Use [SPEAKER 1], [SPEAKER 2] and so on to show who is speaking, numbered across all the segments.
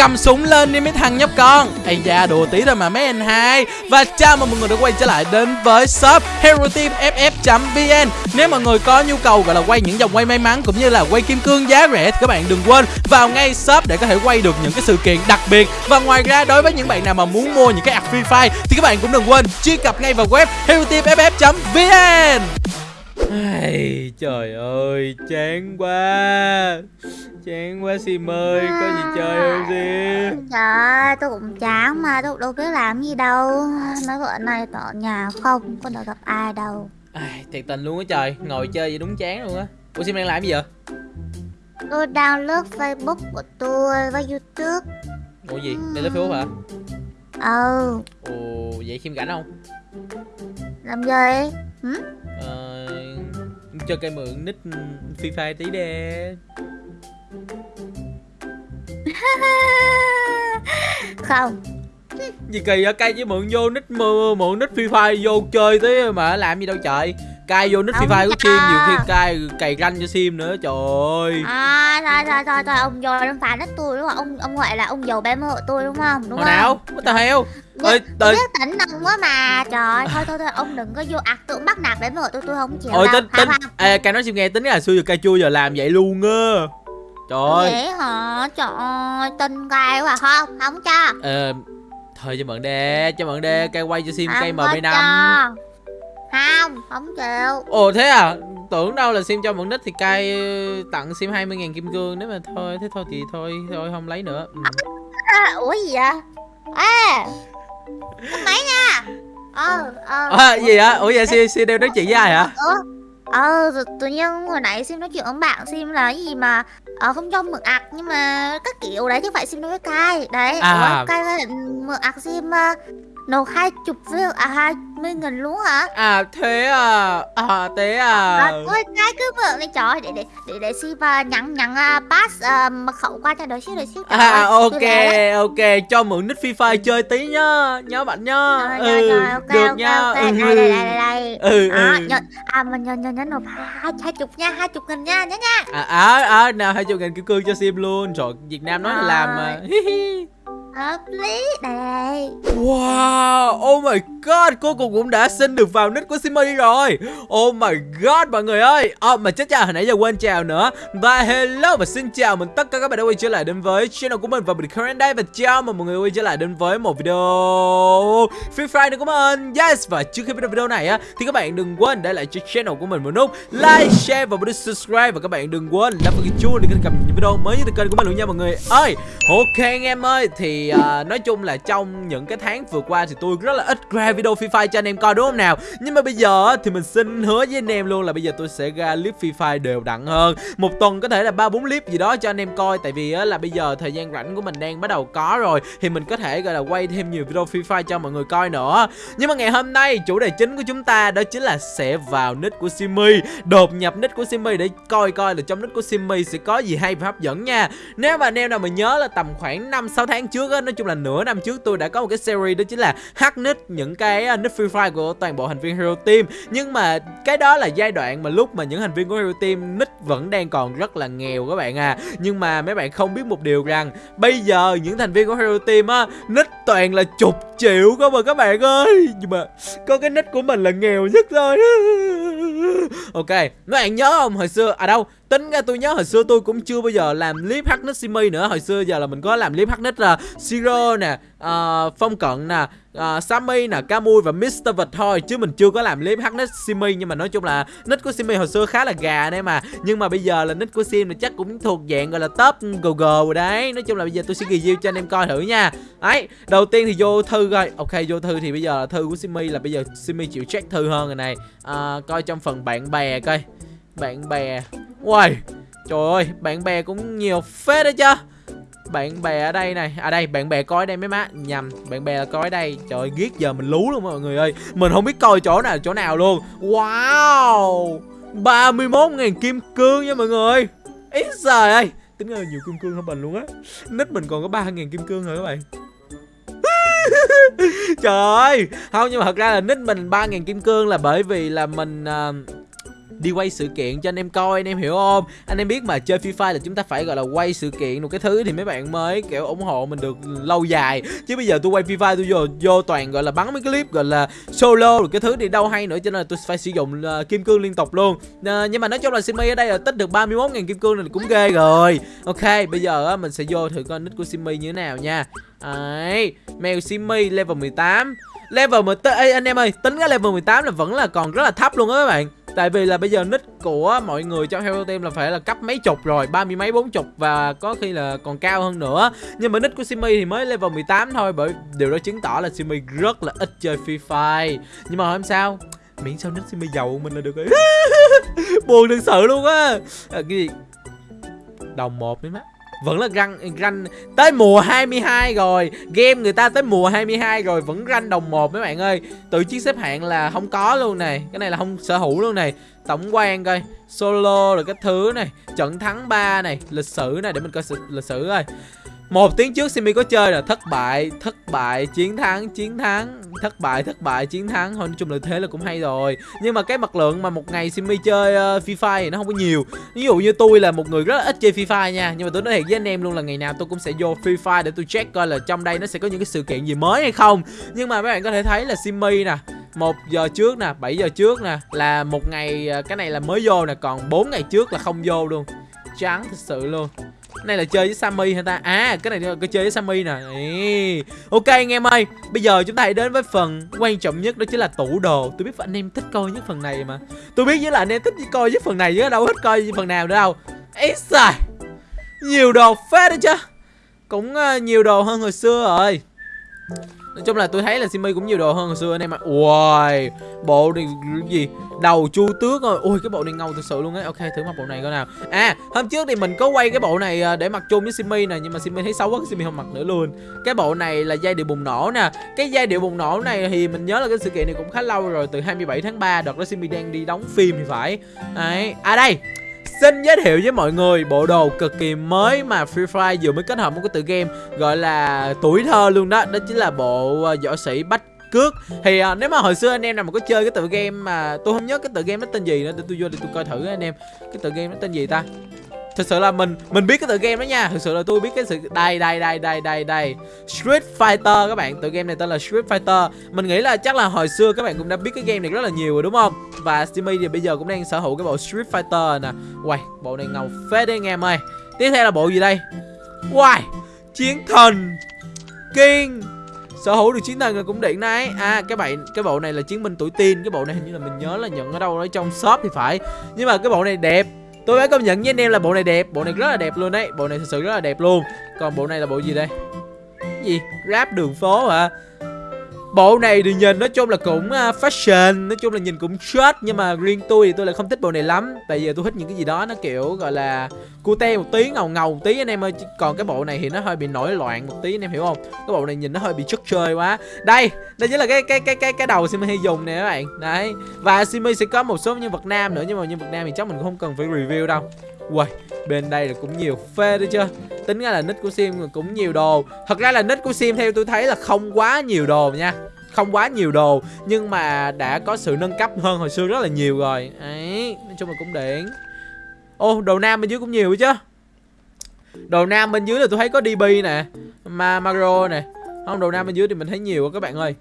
[SPEAKER 1] cầm súng lên đi mấy thằng nhóc con. Ây da, đùa tí thôi mà mấy anh hai. Và chào mừng mọi người đã quay trở lại đến với shop hero team ff vn nếu mọi người có nhu cầu gọi là quay những dòng quay may mắn cũng như là quay kim cương giá rẻ thì các bạn đừng quên vào ngay shop để có thể quay được những cái sự kiện đặc biệt. Và ngoài ra, đối với những bạn nào mà muốn mua những cái app free fire thì các bạn cũng đừng quên truy cập ngay vào web hero team ff vn Ai, trời ơi, chán quá Chán quá Sim ơi, có gì chơi không Sim
[SPEAKER 2] Trời ơi, tôi cũng chán mà, tôi đâu biết làm gì đâu Nói bữa nay tôi ở nhà không, có được gặp ai đâu
[SPEAKER 1] Ai, Thiệt tình luôn á trời, ngồi chơi vậy đúng chán luôn á Ủa Sim đang làm gì vậy?
[SPEAKER 2] Tôi đang lướt Facebook của tôi và Youtube
[SPEAKER 1] Ủa gì, đang lướt Facebook hả?
[SPEAKER 2] Ừ,
[SPEAKER 1] Ồ, vậy Sim rảnh không?
[SPEAKER 2] làm gì? Hử?
[SPEAKER 1] Cho cây mượn nick Free Fire tí đê
[SPEAKER 2] Không,
[SPEAKER 1] Gì kỳ vậy, cay với mượn vô nick mượn, mượn nick Free Fire vô chơi tí mà làm gì đâu trời Cay vô nick Free Fire của. Sim, nhiều khi cay cày ranh cho Sim nữa, trời ơi
[SPEAKER 2] à, thôi thôi thôi, thôi ông vô đâm phá đất tôi đúng không? Ông ông gọi là ông giàu bé mơ tôi đúng không? Đúng
[SPEAKER 1] Hồi
[SPEAKER 2] không?
[SPEAKER 1] nào? What the hell?
[SPEAKER 2] Tôi,
[SPEAKER 1] Ơi,
[SPEAKER 2] tôi biết tỉnh nâng quá mà Trời thôi thôi thôi ông đừng có vô ạc tưởng bắt nạt bé mơ tôi tôi không chịu đâu
[SPEAKER 1] tính tính. Ê cay nói Sim nghe tính là xưa giờ cay chua giờ làm vậy luôn á Trời ơi
[SPEAKER 2] Vậy hả? Trời ơi, tin gai quá không? Không cho
[SPEAKER 1] Ờ Thôi cho mượn đê Cho mượn đê Cay quay cho Sim cây
[SPEAKER 2] có
[SPEAKER 1] MB5
[SPEAKER 2] cho. Không, không chịu
[SPEAKER 1] Ồ thế à Tưởng đâu là Sim cho mượn nick thì cay ờ, tặng Sim 20.000 kim cương Nếu mà thôi thế thôi thì thôi Thôi không lấy nữa ừ.
[SPEAKER 2] à, Ủa gì vậy? À máy nha Ờ, ờ
[SPEAKER 1] à, gì hả? Ủa vậy Sim, Sim đang nói chuyện với ai hả?
[SPEAKER 2] Ủa? Ờ, tự- nhiên hồi nãy Sim nói chuyện với bạn Sim là cái gì mà ờ, không cho mượn ạc nhưng mà các kiểu đấy chứ phải Sim nói với cai đấy
[SPEAKER 1] À.
[SPEAKER 2] Ủa, với mượn ạc Sim nộp hai chục viên à hai mươi nghìn luôn hả?
[SPEAKER 1] À thế à. À thế à.
[SPEAKER 2] À, thôi cái cứ mượn đi. Trời để để để để si và nhắn nhắn uh, pass uh, mật khẩu qua cho đợi xíu đợi xíu. Trời
[SPEAKER 1] À
[SPEAKER 2] ơi,
[SPEAKER 1] ok ok Cho mượn nick Free Fire chơi tí nhá Nhớ bạn nhá.
[SPEAKER 2] Rồi, rồi, rồi, ok,
[SPEAKER 1] Được
[SPEAKER 2] ok,
[SPEAKER 1] nha
[SPEAKER 2] ok,
[SPEAKER 1] ừ.
[SPEAKER 2] đây, đây, đây, đây, đây.
[SPEAKER 1] Ừ,
[SPEAKER 2] Đó,
[SPEAKER 1] ừ.
[SPEAKER 2] à mà nhớ nhớ nhớ nộp hai hai chục nha hai chục nghìn nha nhớ nha.
[SPEAKER 1] À à, à nào hai chục ngàn kim cương cho Sim luôn. Trời Việt Nam nói là làm mà
[SPEAKER 2] hợp lý đây.
[SPEAKER 1] Wow, oh my god, cô cùng cũng đã xin được vào nick của Simmy rồi. Oh my god mọi người ơi. Oh, Mà chết chào, hồi nãy giờ quên chào nữa. Và hello và xin chào mừng tất cả các bạn đã quay trở lại đến với channel của mình Và mình Karen đây và chào mừng mọi người quay trở lại đến với một video Free Fire nữa của mình. Yes, và trước khi bắt đầu video này á Thì các bạn đừng quên để lại cho channel của mình một nút Like, share và một nút subscribe. Và các bạn đừng quên đăng ký cái chuông để cập nhật những video mới nhất từ kênh của mình luôn nha mọi người ơi. Ok anh em ơi Thì uh, nói chung là trong những cái tháng vừa qua Thì tôi rất là ít ra video Free Fire cho anh em coi đúng không nào? Nhưng mà bây giờ thì mình xin hứa với anh em luôn là bây giờ tôi sẽ ra clip Free Fire đều đặn hơn. Một tuần có thể là ba bốn clip gì đó cho anh em coi Tại vì uh, là bây giờ thời gian rảnh của mình đang bắt đầu có rồi Thì mình có thể gọi là quay thêm nhiều video Free Fire cho mọi người coi nữa. Nhưng mà ngày hôm nay chủ đề chính của chúng ta đó chính là sẽ vào nick của Simmy. Đột nhập nick của Simmy để coi coi là trong nick của Simmy sẽ có gì hay và hấp dẫn nha. Nếu mà anh em nào mà nhớ là tầm khoảng 5-6 tháng trước á, Nói chung là nửa năm trước tôi đã có một cái series đó chính là hack nick những cái à, nick Free Fire của toàn bộ thành viên Hero Team. Nhưng mà cái đó là giai đoạn mà lúc mà những thành viên của Hero Team nick vẫn đang còn rất là nghèo các bạn à. Nhưng mà mấy bạn không biết một điều rằng, Bây giờ những thành viên của Hero Team á Nick toàn là chục triệu cơ mà các bạn ơi. Nhưng mà có cái nick của mình là nghèo nhất thôi. Ok Mấy bạn nhớ không? Hồi xưa À đâu Tính ra tôi nhớ hồi xưa tôi cũng chưa bao giờ làm clip hack nít Simi nữa. Hồi xưa giờ là mình có làm clip hack nít là Siro nè uh, Phong Cận nè uh, Sammy nè Camui và Mr. Vật thôi Chứ mình chưa có làm clip hack nick Simi Nhưng mà nói chung là nick của Simi hồi xưa khá là gà đấy mà. Nhưng mà bây giờ là nick của Sim thì chắc cũng thuộc dạng gọi là top google rồi đấy. Nói chung là bây giờ tôi sẽ review cho anh em coi thử nha. Đấy Đầu tiên thì vô thư coi. Ok vô thư thì bây giờ là thư của Simi là bây giờ Simi chịu check thư hơn rồi này. Uh, Coi trong phần bạn bè coi. Bạn bè. Uầy Trời ơi bạn bè cũng nhiều phết đấy chứ. Bạn bè ở đây này À đây bạn bè coi ở đây mấy má. Nhầm bạn bè là coi ở đây. Trời ơi ghét giờ mình lú luôn mọi người ơi. Mình không biết coi chỗ nào chỗ nào luôn. Wow 31.000 kim cương nha mọi người Ít trời ơi Tính ra là nhiều kim cương hơn mình luôn á. Nít mình còn có 3.000 kim cương rồi các bạn. Trời ơi Không nhưng mà thật ra là nít mình 3.000 kim cương là bởi vì là mình uh, đi quay sự kiện cho anh em coi anh em hiểu không? Anh em biết mà chơi Free Fire là chúng ta phải gọi là quay sự kiện một cái thứ thì mấy bạn mới kiểu ủng hộ mình được lâu dài. Chứ bây giờ tôi quay Free Fire tôi vô vô toàn gọi là bắn mấy clip gọi là solo rồi cái thứ thì đâu hay nữa cho nên là tôi phải sử dụng uh, kim cương liên tục luôn. Uh, nhưng mà nói chung là Simmy ở đây là tích được 31.000 kim cương này cũng ghê rồi. Ok bây giờ uh, mình sẽ vô thử coi nick của Simmy như thế nào nha. Đấy, mèo Simmy level 18 Level 18, Ê, anh em ơi, tính cái level 18 là vẫn là còn rất là thấp luôn á các bạn. Tại vì là bây giờ nick của mọi người trong Hero Team là phải là cấp mấy chục rồi ba mươi mấy bốn chục và có khi là còn cao hơn nữa. Nhưng mà nick của Simi thì mới level 18 thôi Bởi điều đó chứng tỏ là Simi rất là ít chơi Free Fire. Nhưng mà không sao Miễn sao nick Simi giàu mình là được rồi. Buồn thực sự luôn á. À, Cái gì? Đồng một đấy má vẫn là ranh ranh. Tới mùa 22 rồi, game người ta tới mùa 22 rồi, vẫn ranh đồng một mấy bạn ơi. Tự chiến xếp hạng là không có luôn này. Cái này là không sở hữu luôn này. Tổng quan coi. Solo rồi cái thứ này. Trận thắng 3 này. Lịch sử này, để mình coi lịch sử coi một tiếng trước Simi có chơi là thất bại thất bại chiến thắng chiến thắng. Thất bại thất bại chiến thắng. Thôi nói chung là thế là cũng hay rồi. Nhưng mà cái mặt lượng mà một ngày Simi chơi uh, Free Fire thì nó không có nhiều. Ví dụ như tôi là một người rất là ít chơi Free Fire nha. Nhưng mà tôi nói thiệt với anh em luôn là ngày nào tôi cũng sẽ vô Free Fire để tôi check coi là trong đây nó sẽ có những cái sự kiện gì mới hay không. Nhưng mà mấy bạn có thể thấy là Simi nè một giờ trước nè 7 giờ trước nè là một ngày ờ, cái này là mới vô nè còn 4 ngày trước là không vô luôn. Trắng thật sự luôn này là chơi với Sammy hả ta? À cái này có chơi với Sammy nè. Ê. Ok anh em ơi Bây giờ chúng ta hãy đến với phần quan trọng nhất Đó chính là tủ đồ. Tôi biết anh em thích coi nhất phần này mà. Tôi biết với là anh em thích coi nhất phần này chứ đâu thích coi phần nào nữa đâu. Ý xài. Nhiều đồ phết đấy chứ. Cũng uh, nhiều đồ hơn hồi xưa rồi. Nói chung là tôi thấy là Simi cũng nhiều đồ hơn hồi xưa anh em ạ. Ui Bộ này gì? Đầu chu tước rồi. Ui cái bộ này ngầu thực sự luôn á Ok, thử mặc bộ này coi nào. À hôm trước thì mình có quay cái bộ này à, để mặc chung với Simi nè, Nhưng mà Simi thấy xấu quá Simi không mặc nữa luôn. Cái bộ này là dây điệu bùng nổ nè. Cái dây điệu bùng nổ này thì mình nhớ là cái sự kiện này cũng khá lâu rồi, Từ 27 tháng 3 Đợt đó Simi đang đi đóng phim thì phải. Đấy. À đây. Xin giới thiệu với mọi người bộ đồ cực kỳ mới mà Free Fire vừa mới kết hợp một cái tựa game gọi là tuổi thơ luôn đó. Đó chính là bộ uh, võ sĩ bách cước. Thì uh, nếu mà hồi xưa anh em nào mà có chơi cái tựa game mà tôi không nhớ cái tựa game nó tên gì nữa để tôi vô để tôi coi thử anh em. Cái tựa game nó tên gì ta? Thực sự là mình mình biết cái tựa game đó nha. Thực sự là tôi biết cái sự, đây đây đây đây đây đây. Street Fighter các bạn, tựa game này tên là Street Fighter. Mình nghĩ là chắc là hồi xưa các bạn cũng đã biết cái game này rất là nhiều rồi, đúng không? Và Steamy thì bây giờ cũng đang sở hữu cái bộ Street Fighter nè. Uầy, bộ này ngầu phết đấy anh em ơi. Tiếp theo là bộ gì đây? Uầy, chiến thần King. Sở hữu được chiến thần là cũng điện đấy. À cái bạn, cái bộ này là chiến binh tuổi tiên cái bộ này hình như là mình nhớ là nhận ở đâu đó trong shop thì phải. Nhưng mà cái bộ này đẹp tôi phải công nhận với anh em là bộ này đẹp, bộ này rất là đẹp luôn đấy. Bộ này thực sự rất là đẹp luôn. Còn bộ này là bộ gì đây? Gì? Rap đường phố hả? Bộ này thì nhìn nói chung là cũng à, fashion Nói chung là nhìn cũng short Nhưng mà riêng tôi thì tôi lại không thích bộ này lắm. Tại vì tôi thích những cái gì đó nó kiểu gọi là Cute một tí, ngầu ngầu một tí. Anh em ơi Còn cái bộ này thì nó hơi bị nổi loạn một tí anh em hiểu không? Cái bộ này nhìn nó hơi bị chất chơi quá. Đây, đây chính là cái cái cái cái cái đầu Simi hay dùng nè các bạn. Đấy. Và Simi sẽ có một số nhân vật nam nữa Nhưng mà nhân vật nam thì chắc mình cũng không cần phải review đâu. Uầy, bên đây là cũng nhiều phê đấy chưa Tính ra là nick của Sim cũng nhiều đồ. Thật ra là nick của Sim theo tôi thấy là không quá nhiều đồ nha. Không quá nhiều đồ Nhưng mà đã có sự nâng cấp hơn hồi xưa rất là nhiều rồi. Đấy, nói chung là cũng điện Ô, đồ nam bên dưới cũng nhiều chứ. Đồ nam bên dưới là tôi thấy có DB nè Ma Maro nè. Không, đồ nam bên dưới thì mình thấy nhiều quá các bạn ơi.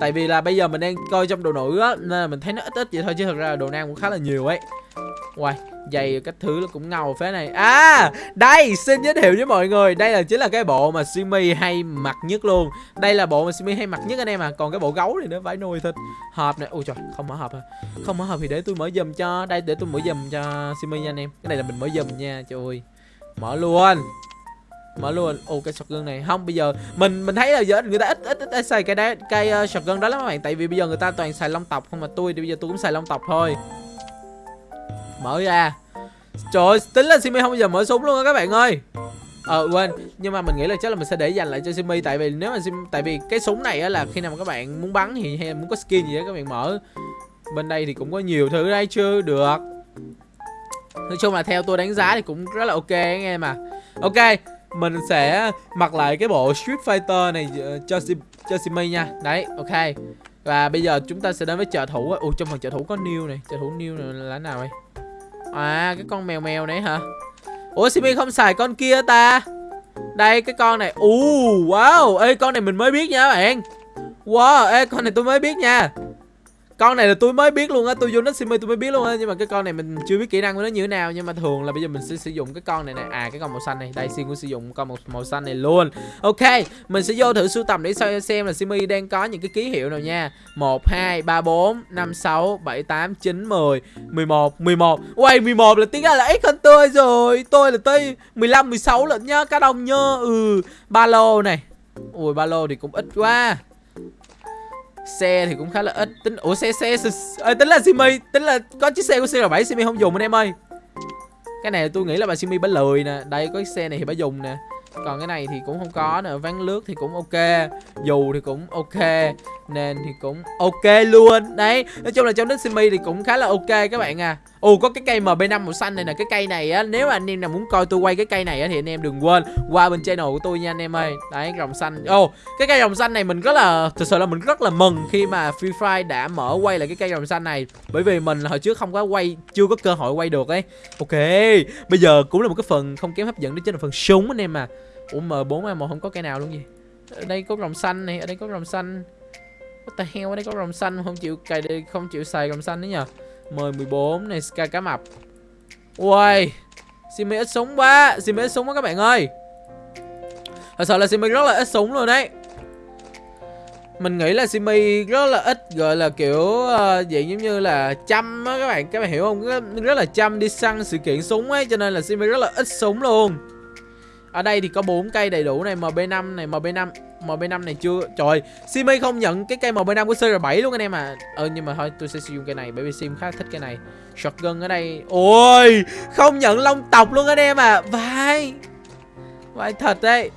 [SPEAKER 1] Tại vì là bây giờ mình đang coi trong đồ nữ á Nên là mình thấy nó ít ít vậy thôi Chứ thật ra là đồ nam cũng khá là nhiều ấy. Wow, giày cách thứ nó cũng ngầu phế này. À, đây, xin giới thiệu với mọi người. Đây là chính là cái bộ mà Simi hay mặc nhất luôn. Đây là bộ mà Simi hay mặc nhất anh em à. Còn cái bộ gấu này nó phải nuôi thịt. Hộp này, ui trời, không mở hộp à. Không mở hộp thì để tôi mở dùm cho. Đây, để tôi mở dùm cho Simi nha anh em. Cái này là mình mở dùm nha, trời ơi. Mở luôn. Mở luôn. Ô cái shotgun này. Không bây giờ mình mình thấy là giờ người ta ít ít ít, ít xài cái đấy cái ờ, uh, shotgun đó lắm các bạn. Tại vì bây giờ người ta toàn xài long tộc không mà tôi thì bây giờ tôi cũng xài long tộc thôi mở ra. Trời ơi, tính là simi không bao giờ mở súng luôn á các bạn ơi. Ờ quên. Nhưng mà mình nghĩ là chắc là mình sẽ để dành lại cho simi, tại vì nếu mà sim, tại vì cái súng này á là khi nào mà các bạn muốn bắn thì hay là muốn có skin gì đó, các bạn mở. Bên đây thì cũng có nhiều thứ đây chưa được. Nói chung là theo tôi đánh giá thì cũng rất là ok anh em à ok, mình sẽ mặc lại cái bộ Street Fighter này ờ, cho cho Simi nha. Đấy, ok. Và bây giờ chúng ta sẽ đến với trợ thủ Ủa, trong phần trợ thủ có new này. Trợ thủ new này là nào đây À cái con mèo mèo này hả? Ủa, Simi không xài con kia ta? Đây, cái con này. Ù, wow. Ê, con này mình mới biết nha các bạn. Wow, ê, con này tôi mới biết nha con này là tôi mới biết luôn á tôi vô nó simi tôi mới biết luôn á nhưng mà cái con này mình chưa biết kỹ năng của nó như thế nào nhưng mà thường là bây giờ mình sẽ sử dụng cái con này này à cái con màu xanh này đây xin cũng sử dụng con màu, màu xanh này luôn. Ok mình sẽ vô thử sưu tầm để xem xem là simi đang có những cái ký hiệu nào nha. Một hai ba bốn năm sáu bảy tám chín mười mười một mười một. Quay mười một là tiếng ra là ít hơn tôi rồi. Tôi là tới 15, 16 lận nhá Cá đồng nhá Ừ Ba lô này. Ui ba lô thì cũng ít quá xe thì cũng khá là ít. Tính ủa xe xe, xe, à, tính là simi tính là có chiếc xe của cr7 simi không dùng anh em ơi? Cái này tôi nghĩ là bà simi bà lười nè. Đây có cái xe này thì bà dùng nè. Còn cái này thì cũng không có nữa ván lướt thì cũng ok. Dù thì cũng ok nên thì cũng ok luôn. Đấy, nói chung là trong đất simi thì cũng khá là ok các bạn à. Ồ, có cái cây mb5 màu xanh này nè, cái cây này á, nếu mà anh em nào muốn coi tôi quay cái cây này á thì anh em đừng quên qua bên channel của tôi nha anh em ơi. Đấy rồng xanh. Ồ, cái cây rồng xanh này mình rất là, thực sự là mình rất là mừng khi mà free fire đã mở quay lại cái cây rồng xanh này. Bởi vì mình hồi trước không có quay, chưa có cơ hội quay được ấy. Ok, bây giờ cũng là một cái phần không kém hấp dẫn đó chính là phần súng anh em à. Ủa m4 m1 không có cây nào luôn gì? Ở đây có rồng xanh này, ở đây có rồng xanh. What the hell ở đây có rồng xanh không chịu cài đây không chịu xài rồng xanh đấy nhờ. Mời 14 này Sky cá mập. Ui Simi ít súng quá Simi ít súng quá các bạn ơi. Thật sự là Simi rất là ít súng luôn đấy. Mình nghĩ là Simi rất là ít gọi là kiểu uh, dạng giống như là chăm á các bạn. Các bạn hiểu không? Rất là chăm đi săn sự kiện súng ấy cho nên là Simi rất là ít súng luôn ở đây thì có bốn cây đầy đủ này MB5 này MB5 MB5 này chưa? Trời Simi không nhận cái cây MB5 của CR7 luôn anh em à Ờ nhưng mà thôi, tôi sẽ sử dụng cây này, Bởi vì Sim khá thích cái này. Shotgun ở đây. Ôi, Không nhận long tộc luôn anh em à Vai Vai thật đấy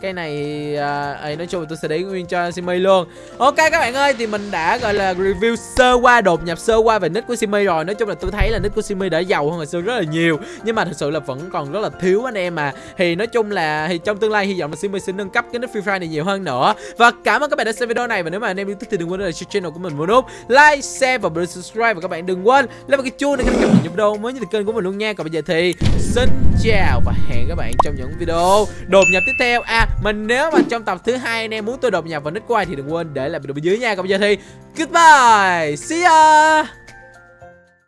[SPEAKER 1] cái này à, ấy nói chung là tôi sẽ để nguyên cho Simi luôn. Ok các bạn ơi thì mình đã gọi là review sơ qua đột nhập sơ qua về nick của Simi rồi. Nói chung là tôi thấy là nick của Simi đã giàu hơn hồi xưa rất là nhiều. Nhưng mà thật sự là vẫn còn rất là thiếu anh em mà thì nói chung là thì trong tương lai hy vọng là Simi sẽ nâng cấp cái nick Free Fire này nhiều hơn nữa. Và cảm ơn các bạn đã xem video này. Và nếu mà anh em yêu thích thì đừng quên là channel của mình một nút like share và subscribe. Và các bạn đừng quên lấy vào cái chuông để cập nhật những video mới nhất kênh của mình luôn nha. Còn bây giờ thì xin chào và hẹn các bạn trong những video đột nhập tiếp theo. À mình nếu mà trong tập thứ hai anh em muốn tôi đột nhập vào nick của ai thì đừng quên để lại video bên dưới nha. Còn bây giờ thì goodbye. See ya.